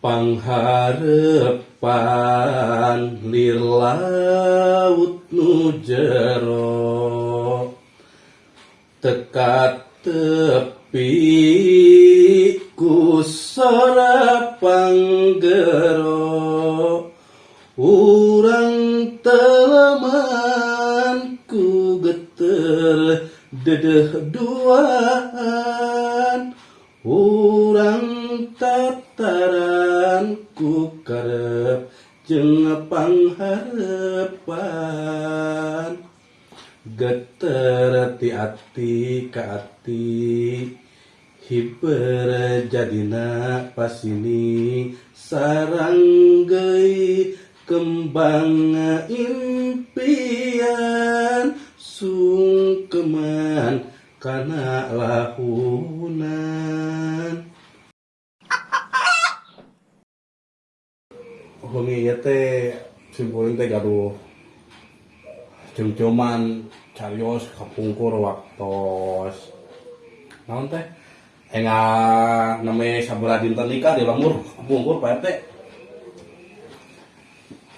pangharepan lir laut nu jero. Teka tepi ku sora panggero. Urang teleman ku geter dedeh duaan. Urang karep jeung pangharepan geter ti ati ka ati hiber jadina pas ini sarang geui kembang impian sungkeman kana lahunan Humi ieu teh simpuling teh gaduh. Cum-cuman carios kapungkur waktos. Naon teh? Enga name sabaraha dinten nikah di lemur kapungkur Pak RT.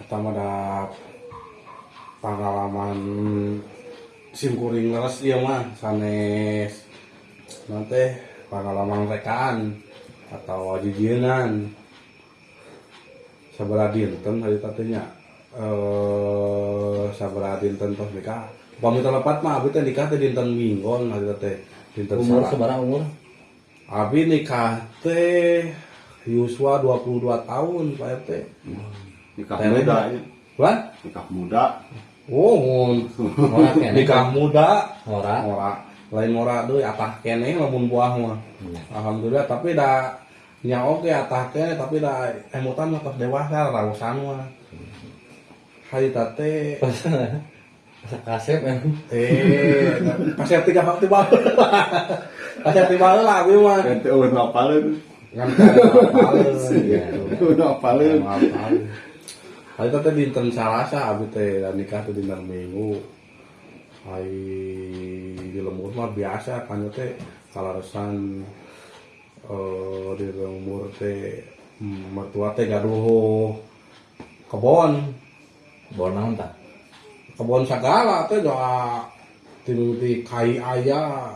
Kata mah da pengalaman simkuring leres ieu mah sanes. Naon teh? Pengalaman rekaan atau jijienan sabaraha dinten hari tadinya eh sabaraha dinten tos nikah upami telepat mah abi teh nikah teh dinten minggon hari teh dinten Umur sebarang umur? abi nikah teh Yuswa 22 tahun Pak RT nikah Teh muda muda. ya. What? nikah muda Oh, kene. nikah muda Ora. ora lain ora deui atah kene lamun buah mah Iya. alhamdulillah tapi da nya oge atah kene tapi da emutan mah dewasa rausan mah hari tate Kasep emang. eh kasih tiga waktu bae kasih tiga bae lah abi mah. Ente ulun apaleun Iya. ulun ngapaleun apaleun hari tate dinten salasa abi teh nikah teh dinten minggu. Hari di lembur mah biasa kan teh kalaresan eh di lembur teh mertua teh gaduh kebon. Bon naon kebon segala teh doa tinuti kai aya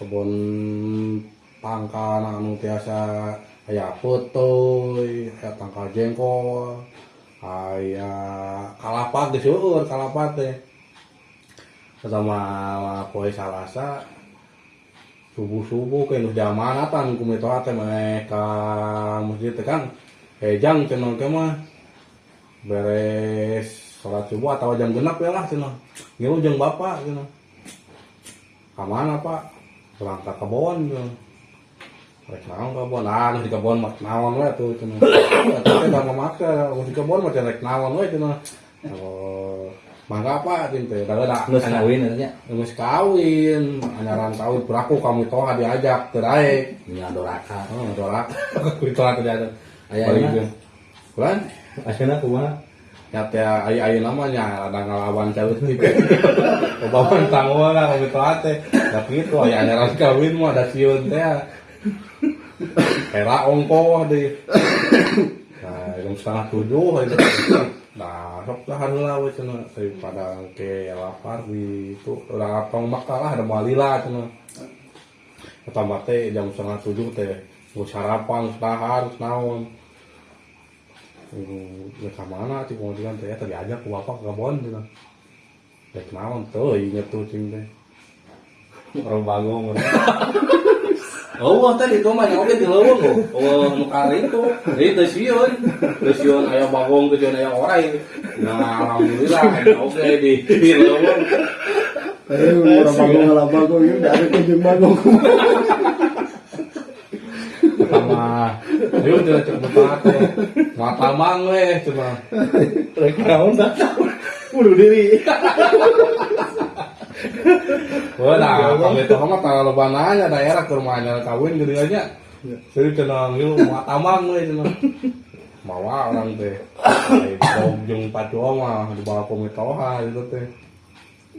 kebon tangka anu tiasa aya peutoy aya tangka jengkol aya kalapa geus seueur kalapa teh. Sama poe salasa subuh-subuh ke nu jamanatan kumitoha teh meh ka masjid teh kan. Hejang cenah teh mah beres sholat subuh atau jam genap ya lah cina. Ngilu jeung bapak cina. Kamana pak? Berangkat ke kebon cina. Rek naon kebon ah nu di kebon mah naon we tuh cina. Tapi memaksa nu di kebon mah rek naon we cina. Oh mangga apa cina teh da da Geus kawin eta nya. geus kawin anyaran kawin. Beraku kami toha diajak teu daek Nya doraka. oh dorak kudu toha teu diajak. Aya Balik aya. deui. Kulan Ayeuna kumaha? ya teh ai ai namanya. Ada ngelawan cewek gitu bawa tanggung lah kalau gitu ate tapi itu aya anyaran kawin mah ada siun teh. Era ongko deh. Nah jam setengah tujuh itu nah sok lah lah we cenah daripada ke lapar di itu udah apa makalah ada malila cenah pertama teh jam setengah tujuh teh gue sarapan setahan naon ya ke mana sih kemudian teh tadi aja ku bapak ke gitu Dek naon tuh inget tuh cing teh Orang bagong. Wah tadi itu mah oke di leuweung loh. Oh, nu kari itu. Jadi teu sieun. Teu sieun aya bagong, teu sieun aya orai. Nah, alhamdulillah oke di di leuweung. Eh, orang bagong ngalah bagong ini udah ada kunjung bagong. Pertama, yuk betat teh. Mata mang we cuma. Rek naon tah? Bunuh diri. Wah, nah, kalau itu mah tanggal lebananya daerah ke rumahnya kawin gede aja. Jadi cenah yuk mata mang we cenah. Mawa orang teh. Ai jeung pacua mah di bawah komitoha gitu teh.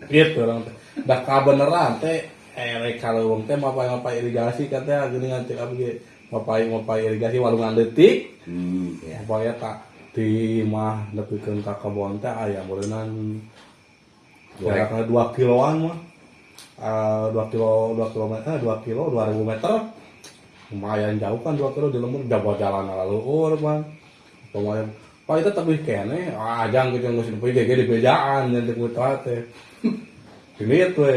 Gitu orang teh. Dah kabeneran teh eh rek kaleuweung teh apa apa irigasi teh geuning cek abdi ge. papai irigasi walungan detik Hmm. Ya. tak di mah nepikeun ka kebon teh aya meureunnan jaraknya dua kiloan mah Eh, dua kilo dua kilometer eh, dua kilo dua ribu meter lumayan jauh kan dua kilo di lembur jawa jalan lalu ur man lumayan pak itu tapi kene ah jang gitu nggak sih pergi di bejaan dan di kutat teh ini tuh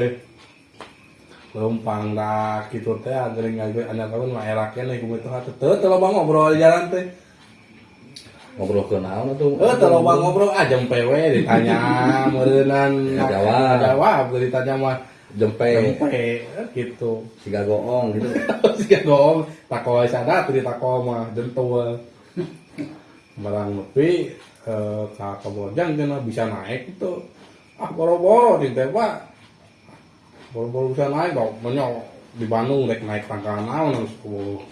lempang dah gitu teh agar nggak anak kawan mah kene kumaha teh hati teu teu loba ngobrol jalan teh ngobrol ke naon tuh Eh, kalau bang ngobrol aja PW ditanya Nggak jawab. jawab ditanya mah jempe Jempe gitu. siga goong gitu Siga gong tako sadar teu tako mah jentul. Barang nepi eh ka kabojang cenah bisa naik itu. Ah boro-boro di teh Pak. Boro-boro bisa naik dong, menyo di Bandung rek naik tangkal naon harus ku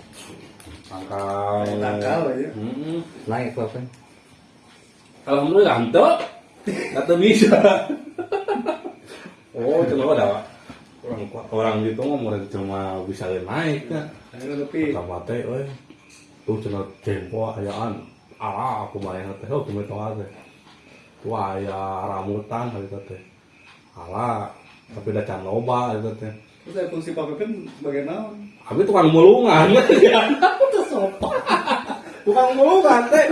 tangkal. Tangkal aja. Heeh. naik apa Alhamdulillah ente Kata bisa Oh itu mah ada orang orang gitu mah mulai cuma bisa naik kan? Tapi kata teh euy tuh cenah jempo ayaan ala aku yang teh oh kumaha tong teh tuh aya ramutan hari teh. Ala tapi da can loba hari teh. Terus ada fungsi Pak Pepin sebagai naon? Abi tukang mulungan. Tukang mulungan teh.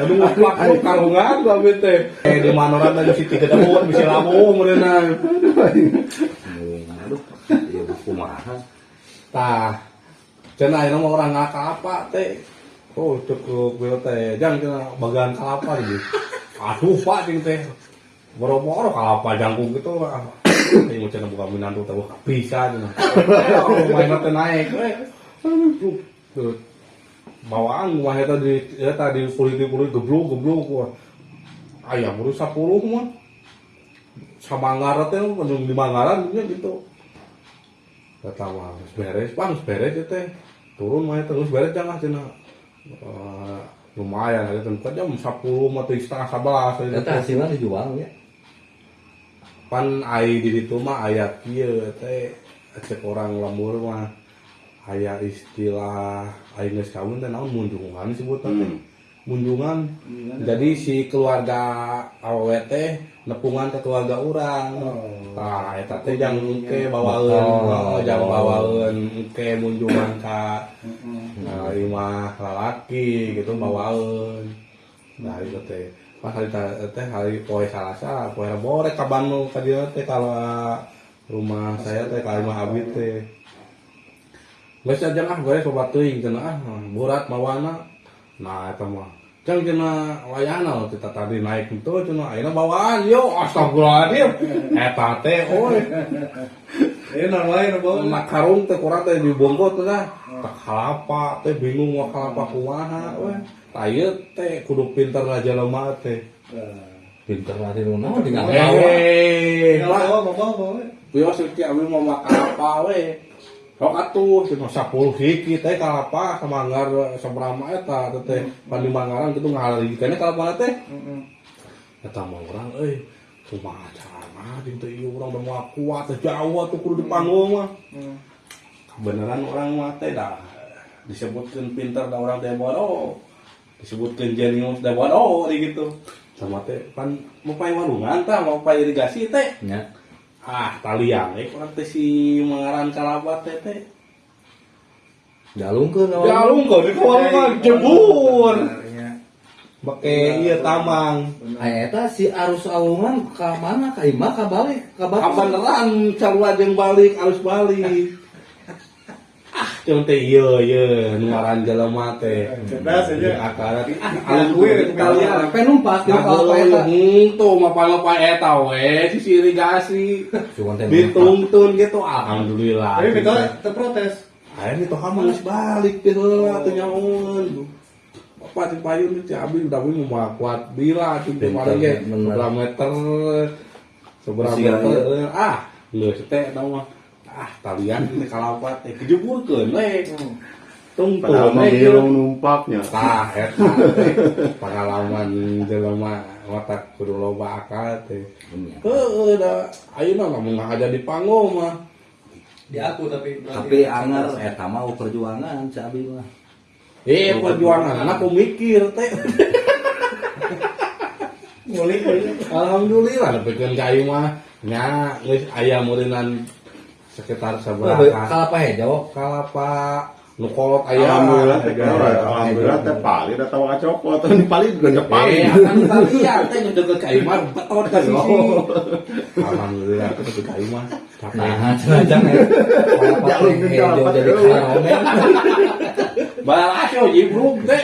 Aduh ngaplak lu karungan gua abi teh. Eh di manoran tadi si tiga dahun bisa lamu iya kumaha tah cenah ayeuna mah orang ngaka apa teh oh cukup beo teh. Jang cenah bagian kalapa gitu aduh pak ting teh. Boro-boro kalapa jangkung gitu. Ini mau cenah buka minantu teh. Wah bisa oh main teh naik tuh. bawaan mah eta di eta di kulit-kulit geblok geblok wah. Ayam baru 10 mah. Teh mendung di Manggaran gitu geus beres. Geus beres ya teh. Turun mah terus beres jangan cina Eh, lumayan ada tempat jam 10 mah teh setengah 11 Eta hasilnya dijual ya? Pan ai di ditu mah aya kieu teh. Cek orang lembur mah aya istilah ai geus kawin teh naon munjungan disebutna teh munjungan jadi si keluarga teh nepungan ke keluarga orang nah eta teh jang ke bawaeun Oh. oh, jang bawaeun ke munjungan ka. Nah imah lalaki gitu bawaeun nah itu teh. Pas hari teh hari poe salasa poe rebo rek ka Bandung ka dieu teh kalau rumah saya teh ka imah abi teh. Geus aja ah gue sobat teuing cenah ah burat mawana nah eta mah Jang cenah wayana kita tadi naik itu cenah ayeuna bawaan. Yo astagfirullahaladzim. Eta teh oi. Eh namanya bawa. nak karung teh kurang teh dibongkot teh dah. Tak kalapa teh bingung mau kalapa kumaha we Ayo teh kudu pinter aja lemah teh. Pinter lah di rumah tinggal Eh, Tinggal Pak. bawa, bawa, bawa. Iki abi mau makan apa we. Sok atuh cuma 10 hiki teh kalapa samanggar sabrama eta teh pandi manggaran kitu ngahalari kene kalapa teh. Eta mah urang euy kumaha carana jeung teh ieu urang udah kuat teh jauh atuh kudu di panggung mah. Kebenaran orang mah teh dah disebutkeun pinter da orang teh bodoh. Disebutkeun jenius da bodoh gitu. Sama teh pan mau pae warungan tah mau pae irigasi teh ya ah talian eh kurang teh si mengaran kalabat teh teh jalung ke jalung kau di kawarungan jebur make iya tamang Ay, eta si arus awungan ke mana? Ke imah ke balik? Ke balik? Kabaneran sarua jeung balik arus balik cuma teh iya iya nu ngaran jelema teh. Cerdas aja. akar ah Ngakui alus rek talian Sampai numpas di kalau eta tuh mapa-mapa eta we si irigasi cuma dituntun gitu alhamdulillah Tapi kita terprotes. Ayo itu kamu harus balik gitu lah tuh nyamun. Apa sih payung itu abi udah mau kuat bila ya bener. seberapa meter seberapa Siang, meter ah lu sete tau mah ah talian ini kalapat eh kejeburkeun we tung mah we dia numpaknya. tah eta teh pengalaman jelema watak kudu loba akal teh. Heeh, da ayeuna lamun ngahaja di panggung mah. Di aku tapi Tapi anger eta mah perjuangan si Abi mah. Eh perjuangan anak mikir teh. Alhamdulillah nepikeun ka ieu mah nya geus aya meureunnan sekitar sabaraha kalapa hejo kalapa? Nu kolot aya Alhamdulillah teh alhamdulillah teh paling da tawa cokot teh paling juga nya Eh, paling. lihat teh nu deket ka ieu mah betot ka sisi. Alhamdulillah teh deket ka ieu mah. Tapi nah cenah kalapa Jalur ke kalapa jadi karomen balas yo jibruk teh.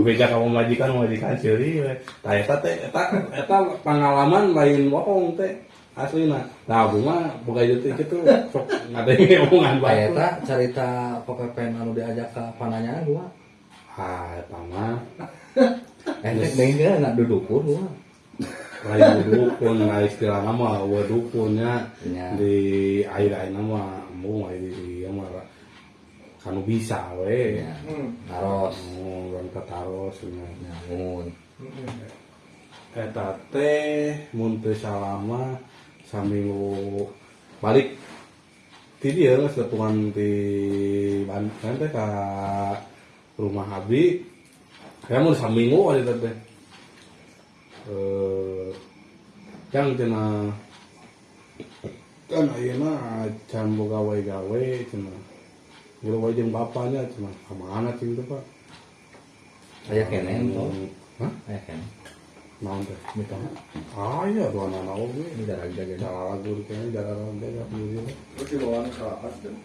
Bebeja ka majikan majikan ceuri. Tah eta teh eta eta pengalaman lain bohong teh aslina. Nah, abdi mah boga ieu teh kitu sok ngadenge omongan bae. eta cerita pekepen anu diajak ke pananya gua Ah, eta mah eh deui ge na dudukun gua lain dukun nah istilah nama wa dukunnya Nya. di air air nama air di ieu mah kanu bisa we. Ya, taros. Oh orang kataros nya nyangun eta teh mun teu salama saminggu balik. Ti dieu geus ketungan di Bandung teh ka rumah Abi. Ya mun saminggu ari teh eh yang cenah kan ayeuna can boga gawe gawe cenah. Gila jeung bapaknya ke mana cing teh Pak? Aya kene tuh Hah? aya kene Naon teh? gitu Ah iya dua anak oge. ini darah jaga Cara lagu kayaknya cara lagu ya begini. Di bawaan kalapas tuh.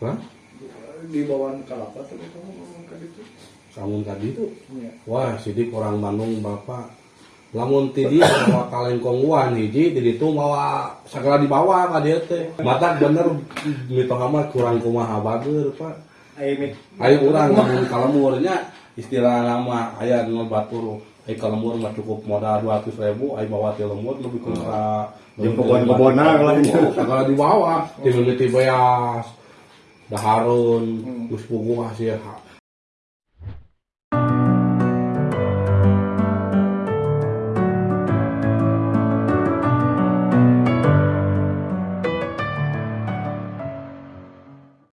Hah? Di bawaan kalapas tuh kamu ngomong tadi. Iya. Wah, sidik orang Bandung bapak. Lamun ti dia bawa kalengkong uan hiji di ditu mawa sagala dibawa ka dieu teh. Mata bener mitoha mah kurang kumaha bager, Pak. Ayo mik. Ayo urang lamun kalemurnya istilah nama aya nu batur Ai kalemur mah cukup modal 200 ribu, ai bawa ti lemur lebih ke ka Jeung kebon-kebonan lah. Sagala dibawa, ti mimiti beas. Daharun, Hmm. geus puguh sih